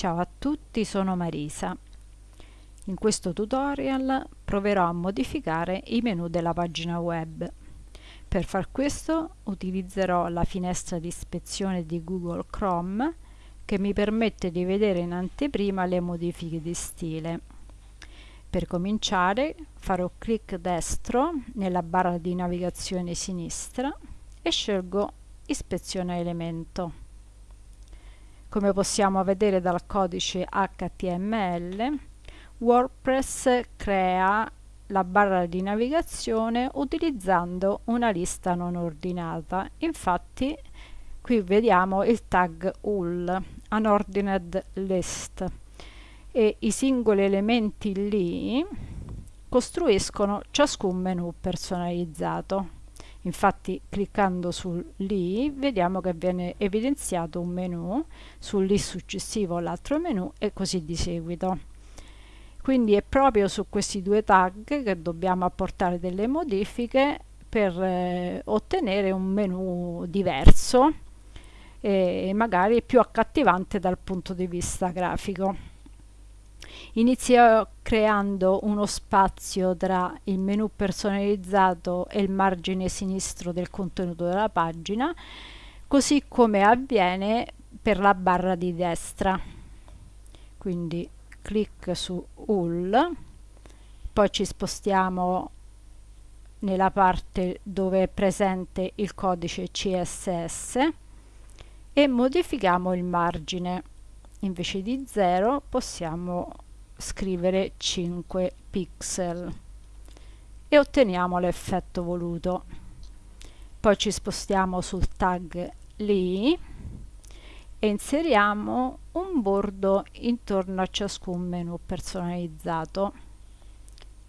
Ciao a tutti, sono Marisa. In questo tutorial proverò a modificare i menu della pagina web. Per far questo utilizzerò la finestra di ispezione di Google Chrome che mi permette di vedere in anteprima le modifiche di stile. Per cominciare farò clic destro nella barra di navigazione sinistra e scelgo Ispezione elemento. Come possiamo vedere dal codice HTML, WordPress crea la barra di navigazione utilizzando una lista non ordinata. Infatti qui vediamo il tag UL, Unordinate List, e i singoli elementi lì costruiscono ciascun menu personalizzato. Infatti cliccando su lì vediamo che viene evidenziato un menu, sul lì successivo l'altro menu e così di seguito. Quindi è proprio su questi due tag che dobbiamo apportare delle modifiche per eh, ottenere un menu diverso e magari più accattivante dal punto di vista grafico. Inizio creando uno spazio tra il menu personalizzato e il margine sinistro del contenuto della pagina, così come avviene per la barra di destra. Quindi clic su UL, poi ci spostiamo nella parte dove è presente il codice CSS e modifichiamo il margine invece di 0 possiamo scrivere 5 pixel e otteniamo l'effetto voluto. Poi ci spostiamo sul tag lì e inseriamo un bordo intorno a ciascun menu personalizzato.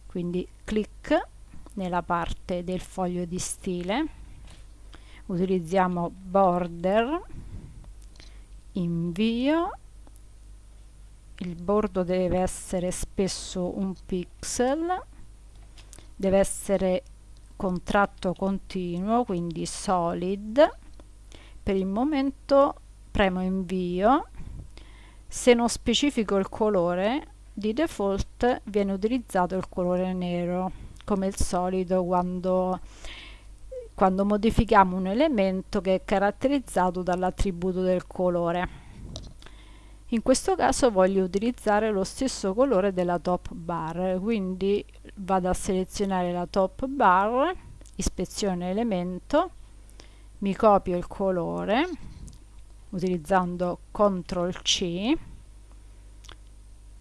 Quindi clic nella parte del foglio di stile utilizziamo border invio il bordo deve essere spesso un pixel deve essere contratto continuo quindi solid. Per il momento premo invio. Se non specifico il colore di default viene utilizzato il colore nero come il solito quando quando modifichiamo un elemento che è caratterizzato dall'attributo del colore in questo caso voglio utilizzare lo stesso colore della top bar quindi vado a selezionare la top bar ispezione elemento mi copio il colore utilizzando CTRL C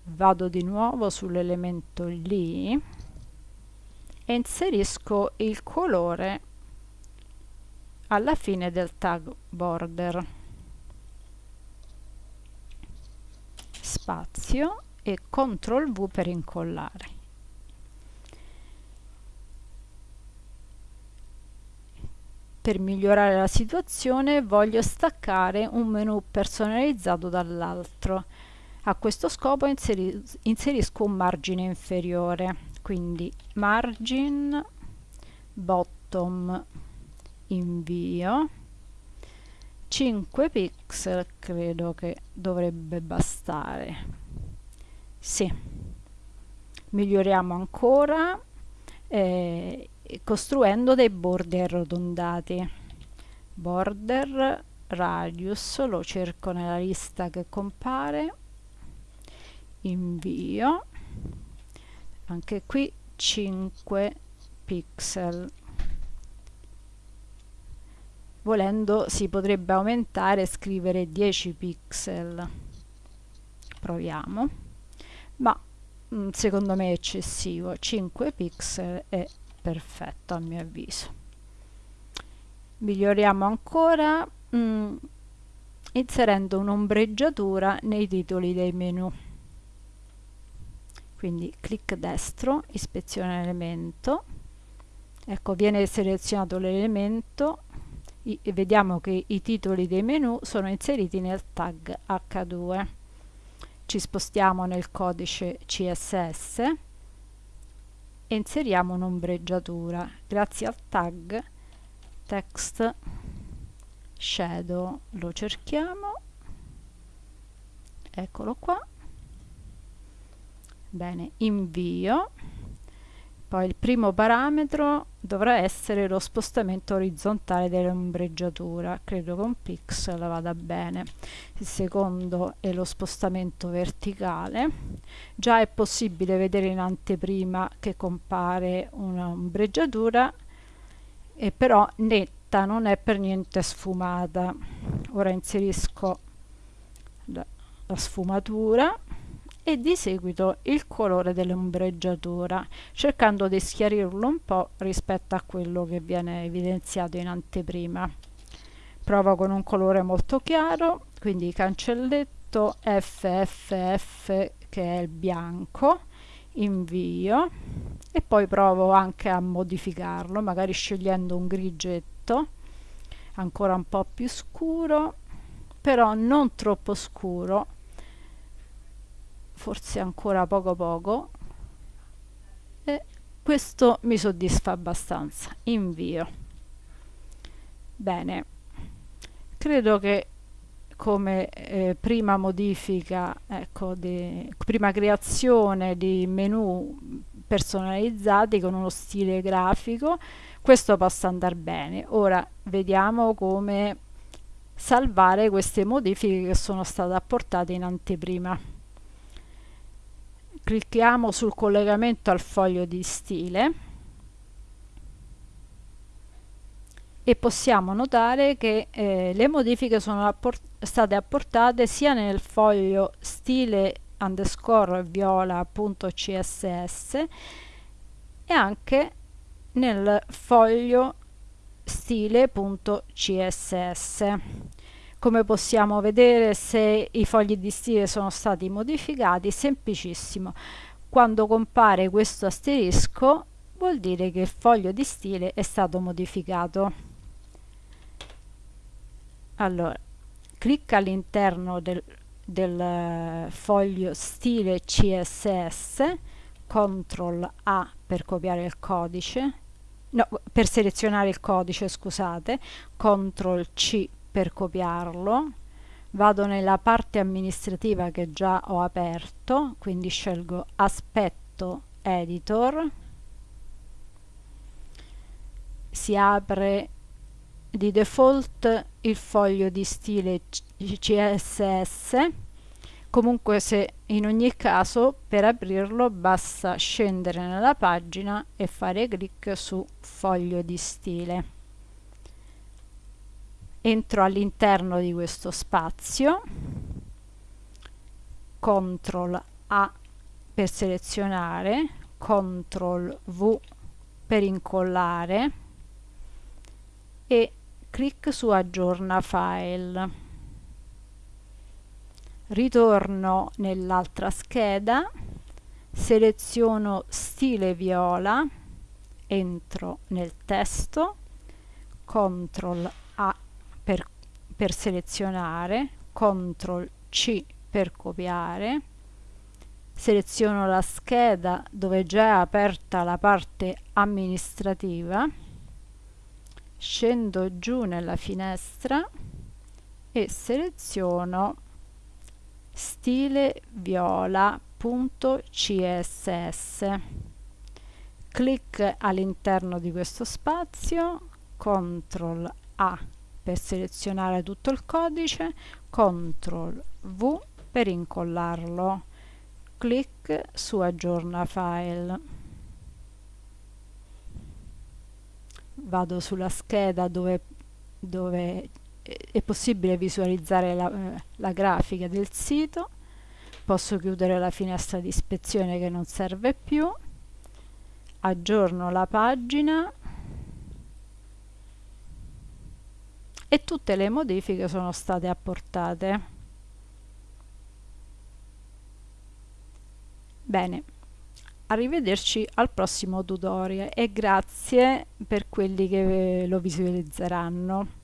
vado di nuovo sull'elemento lì e inserisco il colore alla fine del tag border spazio e CTRL V per incollare. Per migliorare la situazione voglio staccare un menu personalizzato dall'altro. A questo scopo inseri inserisco un margine inferiore, quindi margin bottom invio 5 pixel credo che dovrebbe bastare. Sì. Miglioriamo ancora eh, costruendo dei bordi arrotondati. Border radius lo cerco nella lista che compare. Invio. Anche qui 5 pixel volendo si potrebbe aumentare e scrivere 10 pixel. Proviamo. Ma mm, secondo me è eccessivo. 5 pixel è perfetto a mio avviso. Miglioriamo ancora mh, mm, inserendo un'ombreggiatura nei titoli dei menu. Quindi clic destro ispezione elemento. Ecco viene selezionato l'elemento i, vediamo che i titoli dei menu sono inseriti nel tag H2 ci spostiamo nel codice CSS e inseriamo un'ombreggiatura. Grazie al tag text shadow lo cerchiamo. Eccolo qua. Bene invio poi il primo parametro dovrà essere lo spostamento orizzontale dell'ombreggiatura. Credo che un pixel vada bene. Il secondo è lo spostamento verticale. Già è possibile vedere in anteprima che compare un'ombreggiatura e però netta non è per niente sfumata. Ora inserisco la, la sfumatura e di seguito il colore dell'ombreggiatura cercando di schiarirlo un po' rispetto a quello che viene evidenziato in anteprima. Provo con un colore molto chiaro quindi cancelletto FFF che è il bianco invio e poi provo anche a modificarlo magari scegliendo un grigetto ancora un po' più scuro però non troppo scuro forse ancora poco poco e questo mi soddisfa abbastanza. Invio. Bene. Credo che come eh, prima modifica ecco di prima creazione di menu personalizzati con uno stile grafico questo possa andare bene. Ora vediamo come salvare queste modifiche che sono state apportate in anteprima clicchiamo sul collegamento al foglio di stile e possiamo notare che eh, le modifiche sono apport state apportate sia nel foglio stile underscore viola.css e anche nel foglio stile.css come possiamo vedere se i fogli di stile sono stati modificati semplicissimo. Quando compare questo asterisco vuol dire che il foglio di stile è stato modificato. Allora clicca all'interno del, del eh, foglio stile css CTRL A per copiare il codice no, per selezionare il codice scusate CTRL C per copiarlo. Vado nella parte amministrativa che già ho aperto quindi scelgo aspetto editor. Si apre di default il foglio di stile css comunque se in ogni caso per aprirlo basta scendere nella pagina e fare clic su foglio di stile entro all'interno di questo spazio CTRL A per selezionare CTRL V per incollare e clic su aggiorna file. Ritorno nell'altra scheda seleziono stile viola entro nel testo CTRL per selezionare, CTRL C per copiare, seleziono la scheda dove già è aperta la parte amministrativa, scendo giù nella finestra e seleziono stile viola.css clic all'interno di questo spazio CTRL A per selezionare tutto il codice, CTRL V per incollarlo, clic su aggiorna file. Vado sulla scheda dove, dove è possibile visualizzare la, la grafica del sito, posso chiudere la finestra di ispezione che non serve più, aggiorno la pagina e tutte le modifiche sono state apportate. Bene, arrivederci al prossimo tutorial e grazie per quelli che lo visualizzeranno.